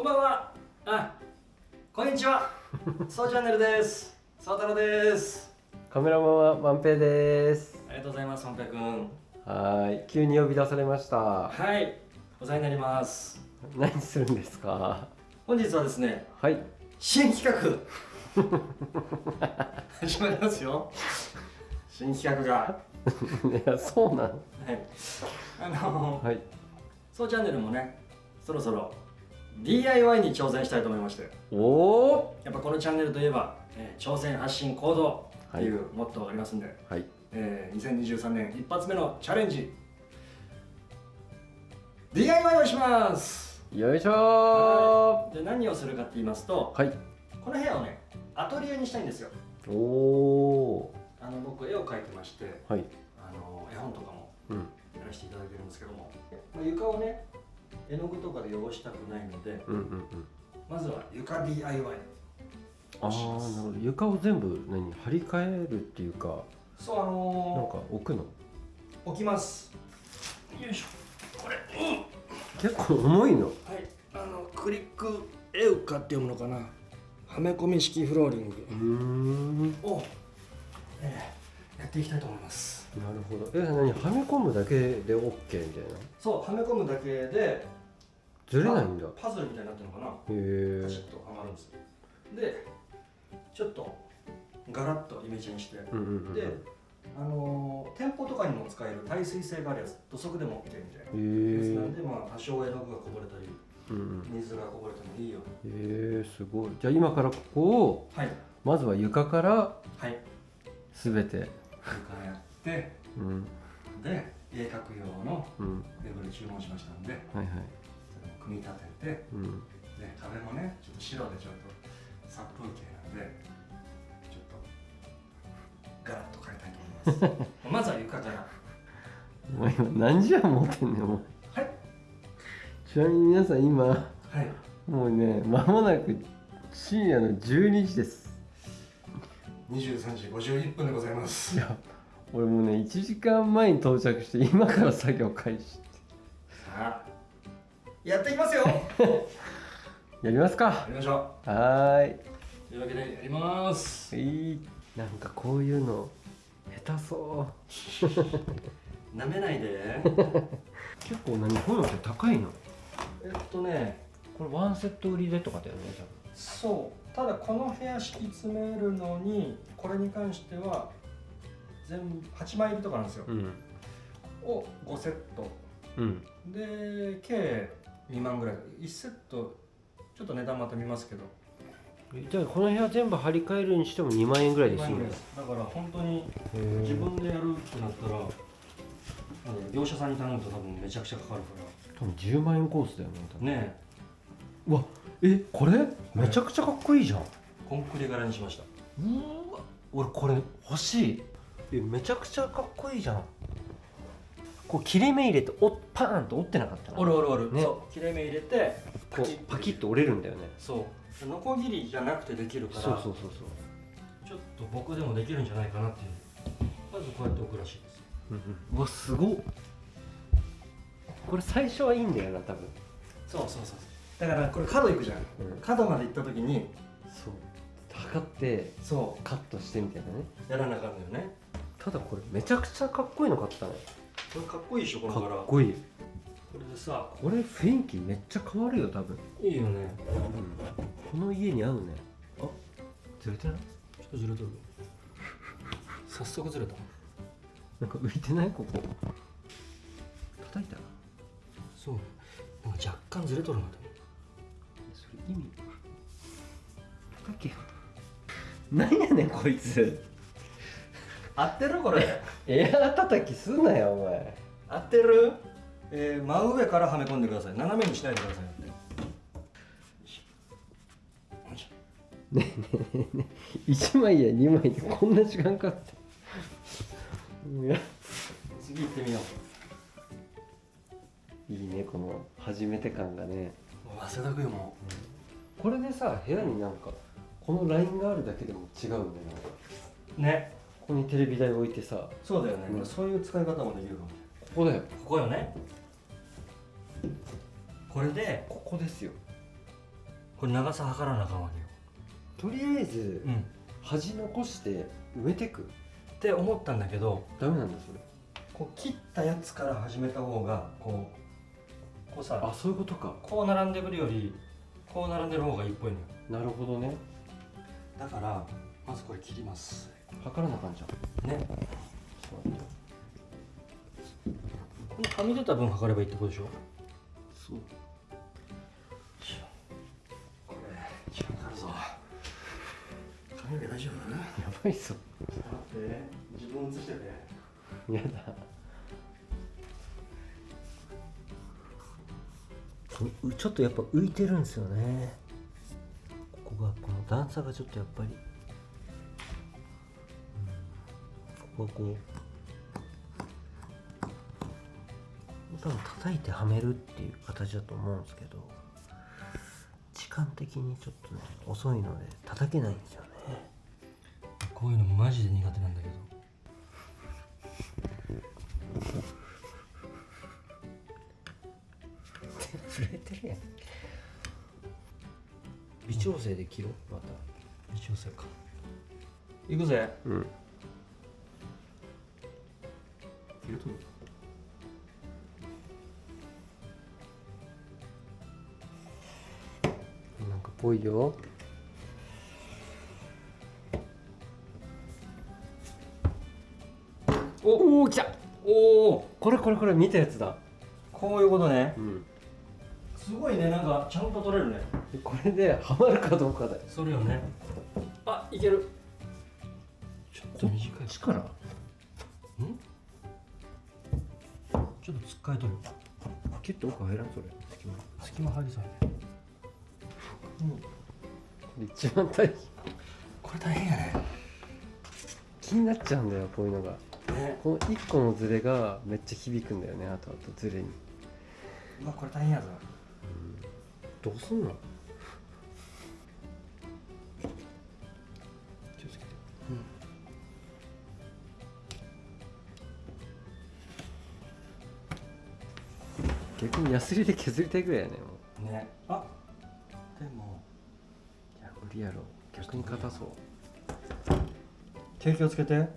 こんばんは。あ、こんにちは。そうチャンネルです。そう太郎です。カメラマンは万平ですありがとうございます、本平くん。はーい急に呼び出されましたはい、お世話になります。何するんですか？本日はですね、はい新企画始まりますよ。新企画が。いやそうなのはい。あの、はいそうチャンネルもね、そろそろ DIY に挑戦したいと思いまして。おおやっぱこのチャンネルといえば、えー挑戦発信行動っていうモットーがありますんで、はい。えー2023年一発目のチャレンジ。DIY をします。よいしょで何をするかって言いますとーはい。この部屋をねアトリエにしたいんですよ。おおあの僕絵を描いてましてはい。あの絵本とかもうん。やらせていただいてるんですけども、まあ、床をね絵の具とかで汚したくないのでうんうんうん。まずは床 DIY ああなるほど。床を全部何張り替えるっていうかそうあなんのか置くの？ー置きます。よいしょ。これ。うん結構重いの。はい、あのクリックエウカって読むのかな。はめ込み式フローリング。うーん。を、えーやっていきたいと思いますなるほど。え何はめ込むだけで OK みたいな？そうはめ込むだけでずれないんだ。パパズルみたいになってるのかな？へえ。パチッとはまるんですよ。でちょっとガラッとイメージにして、うんうんうんであのー店舗とかにも使える耐水性があるやつ土足でも OK みたいな。やつへなんでまあ多少絵の具がこぼれたりえうんうん。水がこぼれてもいいよ。うにえー、すごい。じゃあ今からここをはい。まずは床からはい。全て。床やうん。で絵描く用のうん。ウェブで注文しましたんではいはい。組み立ててうん。で壁もねちょっと白でちょっと殺風景なんでちょっとガラッと変えたいと思います。まずは床から。お前今何時間持ってんねんお前。はい。ちなみに皆さん今はい。もうね間もなく深夜の12時です。23時51分でございます俺もうね1時間前に到着して今から作業開始さあやっていきますよ。やりますか。やりましょはーい。うというわけでやります。いい。なんかこういうの下手そう。なめないで。結構何こういうのって高いの？えっとねこれワンセット売りでとかだよね多分。そう。ただこの部屋敷き詰めるのにこれに関しては全部8枚入りとかなんですよ、うん。を5セット。うん。で計2万ぐらい。1セットちょっと値段また見ますけど。えじゃあこの部屋全部張り替えるにしても2万円ぐらいで2万済むんだ円ぐらい。ですだから本当に自分でやるってなったら業者さんに頼むと多分めちゃくちゃかかるか多分10万円コースだよね多分。らねうわえこれ？めちゃくちゃかっこいいじゃん。えコンクリ柄にしました。うーわ。俺これ欲しいえめちゃくちゃかっこいいじゃん。こう切れ目入れておパーンと折ってなかったなおるおるおる、ね。そう切れ目入れてこうパキッと折れるんだよね。そう。ノコギリじゃなくてできるからそうそうそうそう。ちょっと僕でもできるんじゃないかなっていう。まずこうやって置くらしいです。うんうん。うわすごっ。これ最初はいいんだよな多分。そうそうそうだからこれ角行くじゃん、うん。角まで行った時にそう。測ってそカットしてみたいなね。うやらなあかんのよねただこれめちゃくちゃかっこいいの買ったねこれかっこいいでしょこのか柄っこいい。これでさ。これ雰囲気めっちゃ変わるよ多分、いいよね。この家に合うね。あずれてない？ちょっとずれとる。早速ずれた。なんか浮いてない？ここ。叩いた？らそう。なんか若干ずれとるなとそれ意味。叩け。よなんやねんこいつ合ってる？これ。エアー叩きすんなよお前。合ってる？えー、真上からはめ込んでください。斜めにしないでください。ってよいしょよいしょ1枚や2枚でこんな時間かかって。いや。次行ってみよう。いいねこの初めて感がね。もう汗だくよもこれでさ部屋になんかこのラインがあるだけでも違うんだよなんか。うねここにテレビ台置いてさ。そうだよね、うん。そういう使い方もできるかもここだよ。ここよね。これでここですよ。これ長さ測らなあかんわけよ。とりあえずうん。端残して埋めてく。って思ったんだけどダメなんだそれ。こう切ったやつから始めた方がこうこうさあそういうことか。こう並んでくるよりこう並んでる方がいいっぽいのよ。なるほどね。だからまずこれ切ります測らなあかんじゃん。ね。このはみ出た分測ればいいってことでしょ？そう。これ時間かかるぞ。髪の毛大丈夫？やばいっす待って自分映してて。やだ。うちょっとやっぱ浮いてるんですよね。ここがこの段差がちょっとやっぱり、こう。多分叩いてはめるっていう形だと思うんですけど時間的にちょっとね遅いので叩けないんですよね。こういうのマジで苦手なんだけど。震えてるやん。微調整で切ろうまた。一応せか。いくぜ。うん切るとなんかぽいよおお来たおおこれこれこれ見たやつだこういうことねうんすごいねなんかちゃんと取れるねこれでハマるかどうかだよそれよねあいけるちょっと短い力んちょっとつっかえとるよキュッと奥入らんそれ。隙間隙間入りそうやね。これ一番大変これ大変やね。気になっちゃうんだよこういうのが。ね。この1個のズレがめっちゃ響くんだよねあとあとズレに。うわこれ大変やぞ。どうすんの？逆にヤスリで削りたいぐらいやねもね。あでも。ういや無理やろ逆に硬そう。手気をつけて。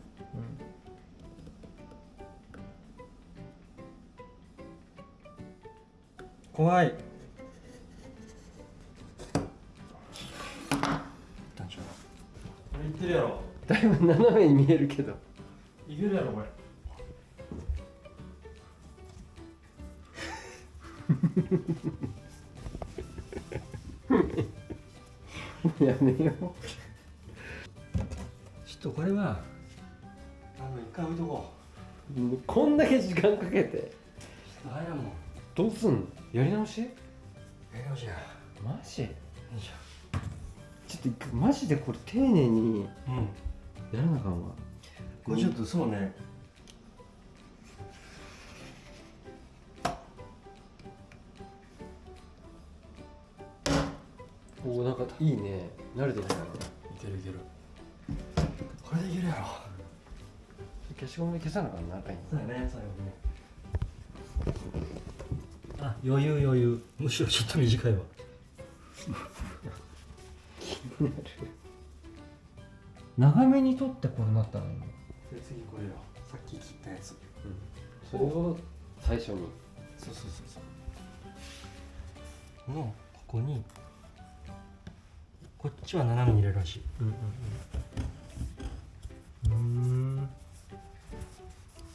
怖い。一旦ちょこれいけるやろ。だいぶ斜めに見えるけど。いけるやろこれやめよちょっとこれはあの一回置いとこう。こんだけ時間かけて。う入らんもんどうすんの？やり直し？やり直しや。マジ？ちょっとマジでこれ丁寧にょうん。やらなあかんわ。これちょっとそうねおおなんかいいね。慣れてきたねいけるいける。これでいけるやろ。消しゴムで消さなあかんなあかんよそうだね最後ねあ余裕余裕。むしろちょっと短いわ。長めに取ってこれなったの。今で次これよ。さっき切ったやつ。それを最初に。そうそうそうそう。のここにちは斜めに入れるらしい。うんうん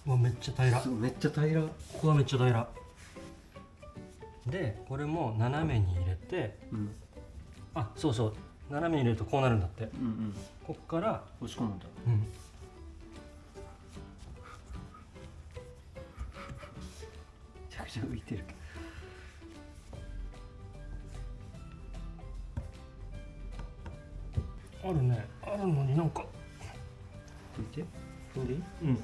うわめっちゃ平。らこめっちゃ平。らこはめっちゃ平。らでこれも斜めに入れてうん。あそうそう。斜めに入れるとこうなるんだって。うんうん。こっから押し込むんだ。うん。めちゃくちゃ浮いてるけあるね。あるのになんか。ど浮いて。踏ん。でいいうん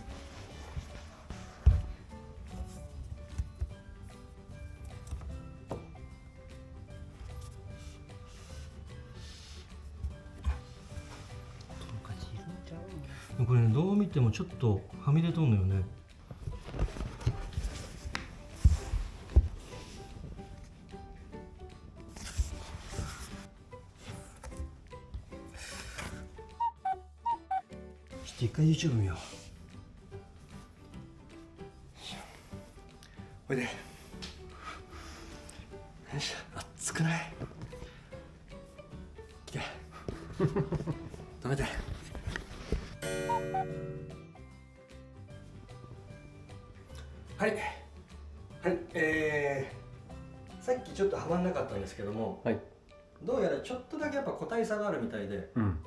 これねどう見てもちょっとはみ出とんのよね回 YouTube 見よう。おいで。よいしょ。熱くない？来て止めて。はい。はい。えー、さっきちょっとはまんなかったんですけどもはい。どうやらちょっとだけやっぱ個体差があるみたいで。うん。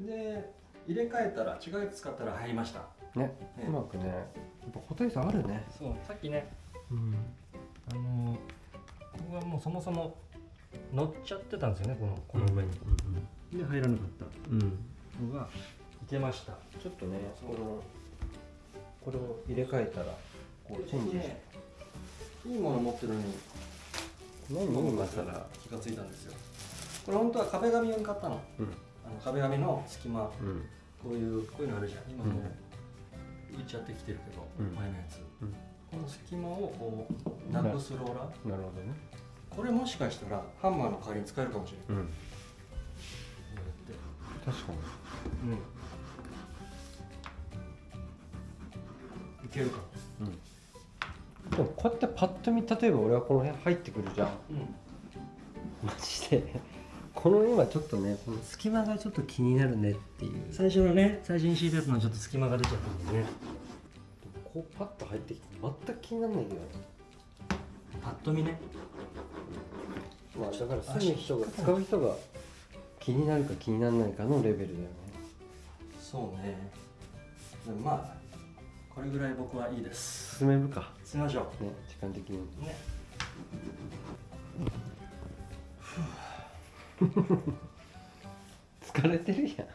で入れ替えたら違うやつ使ったら入りました。ねね。うまくねやっぱ個体差あるね。そうさっきねうん。あのここはもうそもそも乗っちゃってたんですよねこのこの上に、で入らなかった。うん、うん、のがいけました。ちょっとねこのこれを入れ替えたらこうチェンジして。ね。いいもの持ってるのに何？今さら気がついたんですよ。これ本当は壁紙用に買ったの。うん壁紙の隙間。うん。こういうこういうのあるじゃん。今もう浮いちゃってきてるけど、うん。前のやつ、うん。この隙間をこうなくすローラー。なるほどね。これもしかしたらハンマーの代わりに使えるかもしれないうん。こうやって。確かに。うん。いけるかうん。でもこうやってパッと見例えば俺はこの辺入ってくるじゃん。うん。マジでこの今ちょっとねこの隙間がちょっと気になるねっていう。最初のね最初に敷いたやつのちょっと隙間が出ちゃったんでね。こうパッと入ってきて全く気にならないけどね。パッと見ね。まあだから住む人が使う人が気になるか気にならないかのレベルだよね。そうね。でもまあこれぐらい僕はいいです。進めるか。進めましょね時間的に。うね疲れてるやん。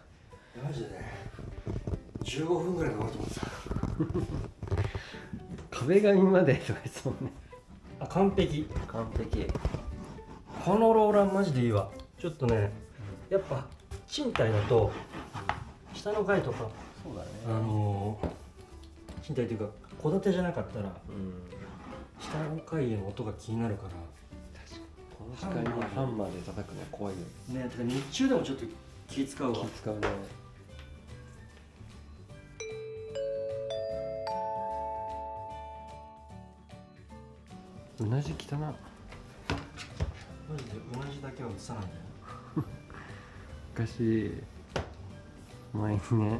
マジで。ね15分ぐらいかかると思ってた。壁紙までとか言ってたもんね。あ完璧。完璧。このローラーマジでいいわ。ちょっとねやっぱ賃貸だと下の階とかそうだね。あのー賃貸っていうか戸建てじゃなかったらうん。下の階への音が気になるからこの時間にハンマーで叩くのは怖いよね。てか日中でもちょっと気使うわ。気使うね。うなじ汚なマジでうなじだけは映さないんだよ昔前にね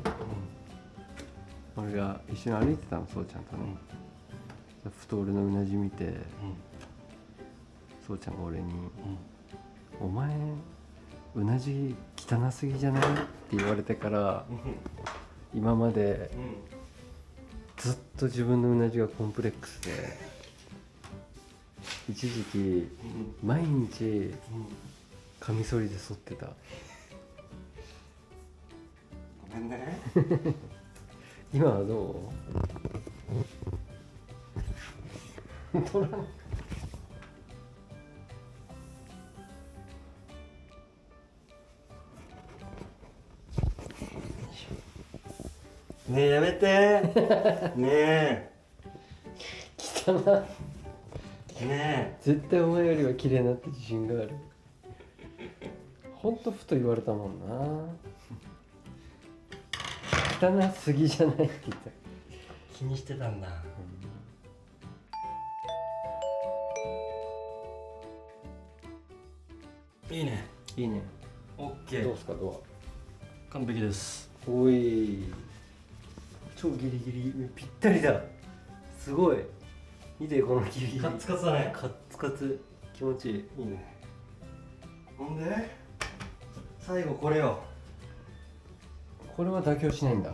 俺が一緒に歩いてたのそうちゃんとね、ふと俺のうなじ見てうんそうちゃんが俺にうん「お前うなじ汚すぎじゃない?」って言われてから今までうんずっと自分のうなじがコンプレックスで一時期うん毎日うんカミソリで剃ってた。ごめんね。今はどう？取らんねえやめて。ね汚なえね絶対お前よりは綺麗になって自信がある。ほんとふと言われたもんな。汚すぎじゃないって言った。え気にしてたんだ。いいね。いいね。オッケー。どうすかド完璧です。アおい超ギリギリぴったりだ。すごい。見てこのギリギリ。カッツカツだね。カッツカツ気持ちいいいいね。ほんで最後これよ。これは妥協しないんだ。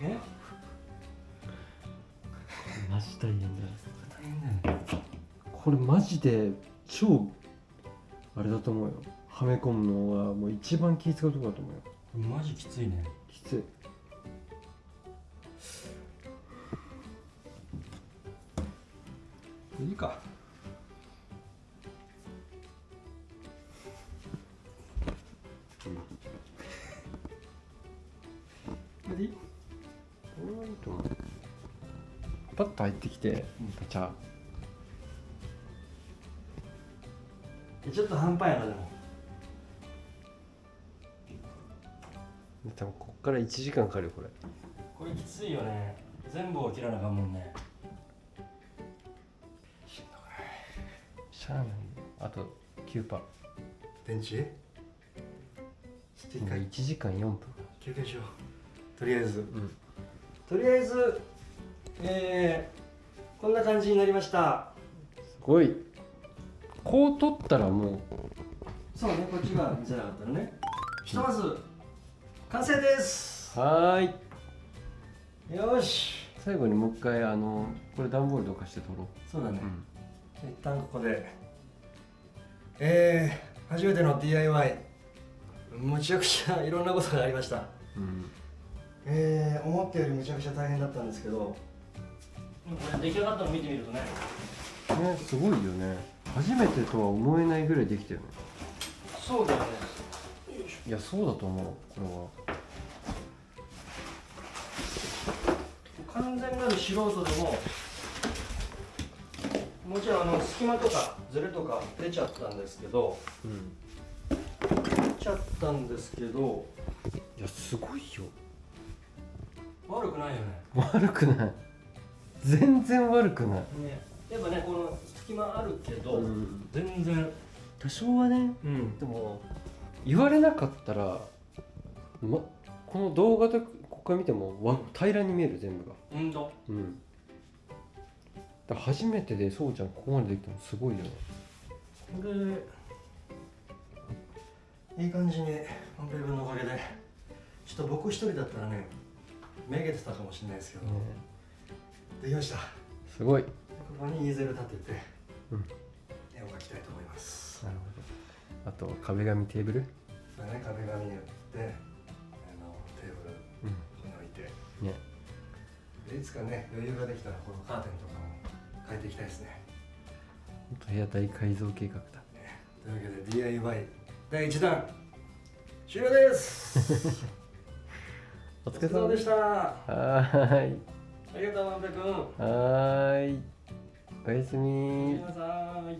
え？マジ大変だ。大変だよね。これマジで超あれだと思うよ。はめ込むのはもう一番気使うところだと思うよ。マジきついね。きついいいか。いいこれはいいと思うパッと入ってきてガチャえちょっと半端やなでも。多分こっから1時間かかるよこれ。これきついよね。全部を切らなあかんもんねあと9パー。電池？スティッカ今ー1時間4分。休憩しよう。とりあえず。うん。とりあえずえー、こんな感じになりました。すごい。こう取ったらもう。そうねこっちが見せなかったのね。ひとまず完成です。はーい。よし。最後にもう一回あのこれ段ボールどかして取ろそうだね。う、、一旦ここで。えー、初めての DIY むちゃくちゃいろんなことがありました。うん。えー、思ったよりむちゃくちゃ大変だったんですけど。これ出来上がったの見てみるとね。ねすごいよね。初めてとは思えないぐらいできたよね。そうだよね。いやそうだと思うこ完全なる素人でももちろんあの隙間とかズレとか出ちゃったんですけどれは出ちゃったんですけどいやすごいよ。悪くないよね。悪くない。全然悪くない。ね。やっぱねこの隙間あるけど、うん。全然。多少はねうん。でも言われなかったら、ま、この動画でここから見てもわ平らに見える全部が。うんと。うんだ初めてでそうちゃんここまでできたのすごいよねこれいい感じにワンペーブのおかげでちょっと僕一人だったらねめげてたかもしれないですけど、できました。すごい。ここにイーゼル立てて、うん。絵を描きたいと思います。なるほど。あと壁紙テーブル？それね壁紙に打ってあのテーブルうん。に置いて。ね。でいつかね余裕ができたらこのカーテンとかも変えていきたいですね。部屋大改造計画だ。というわけで DIY 第1弾終了です。おお疲れ様でした。はーい。ありがとうワンペ君。はーい。おやすおやみすみなさい